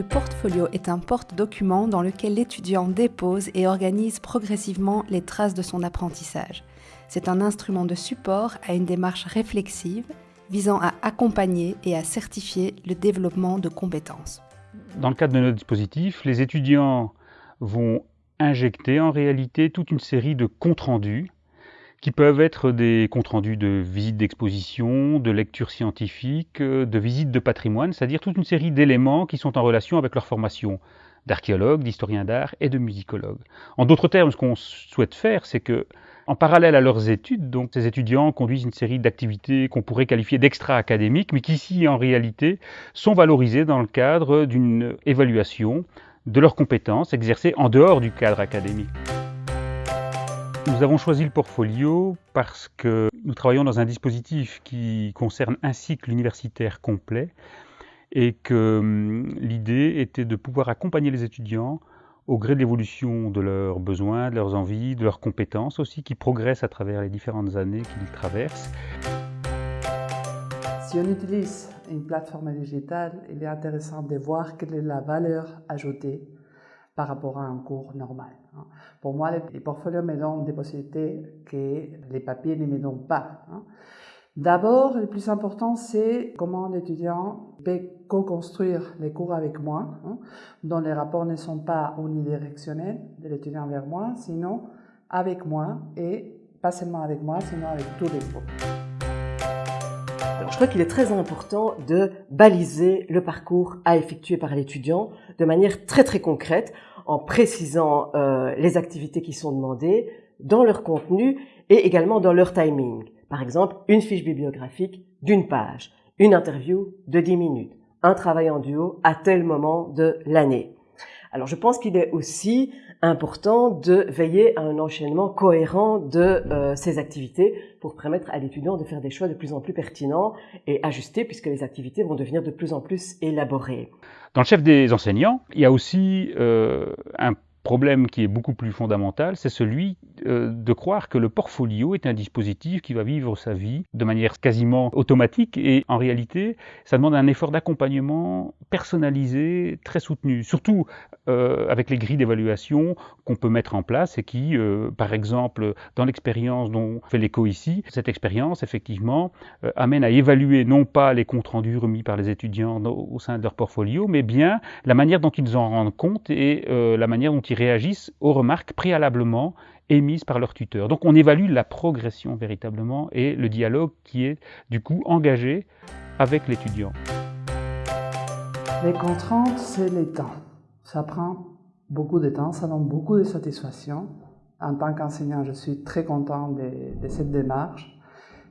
Le portfolio est un porte-document dans lequel l'étudiant dépose et organise progressivement les traces de son apprentissage. C'est un instrument de support à une démarche réflexive visant à accompagner et à certifier le développement de compétences. Dans le cadre de notre dispositif, les étudiants vont injecter en réalité toute une série de comptes rendus qui peuvent être des comptes rendus de visites d'exposition, de lectures scientifiques, de visites de patrimoine, c'est-à-dire toute une série d'éléments qui sont en relation avec leur formation d'archéologue, d'historien d'art et de musicologue. En d'autres termes, ce qu'on souhaite faire, c'est que en parallèle à leurs études, donc ces étudiants conduisent une série d'activités qu'on pourrait qualifier d'extra-académiques, mais qui ici en réalité sont valorisées dans le cadre d'une évaluation de leurs compétences exercées en dehors du cadre académique. Nous avons choisi le portfolio parce que nous travaillons dans un dispositif qui concerne un cycle universitaire complet et que hum, l'idée était de pouvoir accompagner les étudiants au gré de l'évolution de leurs besoins, de leurs envies, de leurs compétences aussi, qui progressent à travers les différentes années qu'ils traversent. Si on utilise une plateforme digitale, il est intéressant de voir quelle est la valeur ajoutée par rapport à un cours normal. Hein. Pour moi, les portfolios me donnent des possibilités que les papiers ne me donnent pas. Hein. D'abord, le plus important, c'est comment l'étudiant peut co-construire les cours avec moi, hein, dont les rapports ne sont pas unidirectionnels de l'étudiant vers moi, sinon avec moi et pas seulement avec moi, sinon avec tous les groupes. Alors, je crois qu'il est très important de baliser le parcours à effectuer par l'étudiant de manière très très concrète, en précisant euh, les activités qui sont demandées dans leur contenu et également dans leur timing. Par exemple, une fiche bibliographique d'une page, une interview de 10 minutes, un travail en duo à tel moment de l'année. Alors je pense qu'il est aussi important de veiller à un enchaînement cohérent de euh, ces activités pour permettre à l'étudiant de faire des choix de plus en plus pertinents et ajustés puisque les activités vont devenir de plus en plus élaborées. Dans le chef des enseignants, il y a aussi euh, un problème qui est beaucoup plus fondamental, c'est celui euh, de croire que le portfolio est un dispositif qui va vivre sa vie de manière quasiment automatique et en réalité, ça demande un effort d'accompagnement personnalisé, très soutenu, surtout euh, avec les grilles d'évaluation qu'on peut mettre en place et qui, euh, par exemple, dans l'expérience dont fait l'écho ici, cette expérience, effectivement, amène à évaluer non pas les comptes rendus remis par les étudiants au sein de leur portfolio, mais bien la manière dont ils en rendent compte et la manière dont ils réagissent aux remarques préalablement émises par leur tuteur. Donc on évalue la progression véritablement et le dialogue qui est du coup engagé avec l'étudiant. Les contraintes, c'est le temps. Ça prend beaucoup de temps, ça donne beaucoup de satisfaction. En tant qu'enseignant, je suis très content de, cette démarche,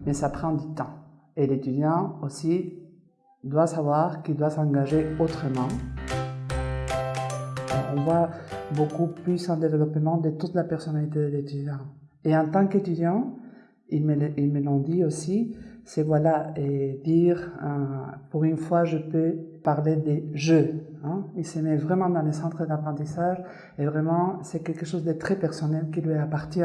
mais ça prend du temps. Et l'étudiant aussi doit savoir qu'il doit s'engager autrement. On voit beaucoup plus en développement de toute la personnalité de l'étudiant. Et en tant qu'étudiant, ils me, l'ont dit aussi, c'est voilà, et dire, euh, pour une fois, je peux parler des jeux. Hein. Il se met vraiment dans les centres d'apprentissage et vraiment, c'est quelque chose de très personnel qui lui appartient.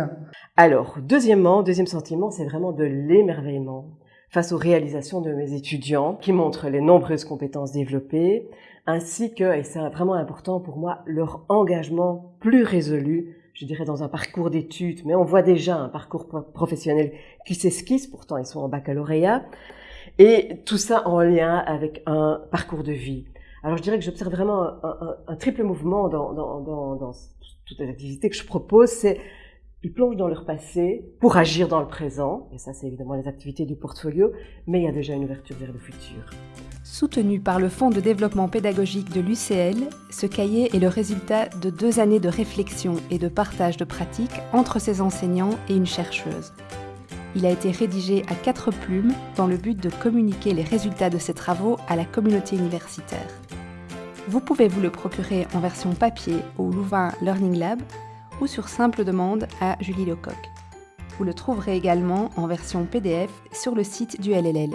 Alors, deuxièmement, deuxième sentiment, c'est vraiment de l'émerveillement face aux réalisations de mes étudiants qui montrent les nombreuses compétences développées, ainsi que, et c'est vraiment important pour moi, leur engagement plus résolu, je dirais dans un parcours d'études, mais on voit déjà un parcours professionnel qui s'esquisse, pourtant ils sont en baccalauréat, et tout ça en lien avec un parcours de vie. Alors je dirais que j'observe vraiment un, triple mouvement dans, dans, toutes les activités que je propose, c'est ils plongent dans leur passé pour agir dans le présent, et ça c'est évidemment les activités du portfolio, mais il y a déjà une ouverture vers le futur. Soutenu par le Fonds de développement pédagogique de l'UCL, ce cahier est le résultat de deux années de réflexion et de partage de pratiques entre ses enseignants et une chercheuse. Il a été rédigé à quatre plumes dans le but de communiquer les résultats de ses travaux à la communauté universitaire. Vous pouvez vous le procurer en version papier au Louvain Learning Lab ou sur simple demande à Julie Lecoq. Vous le trouverez également en version PDF sur le site du LLL.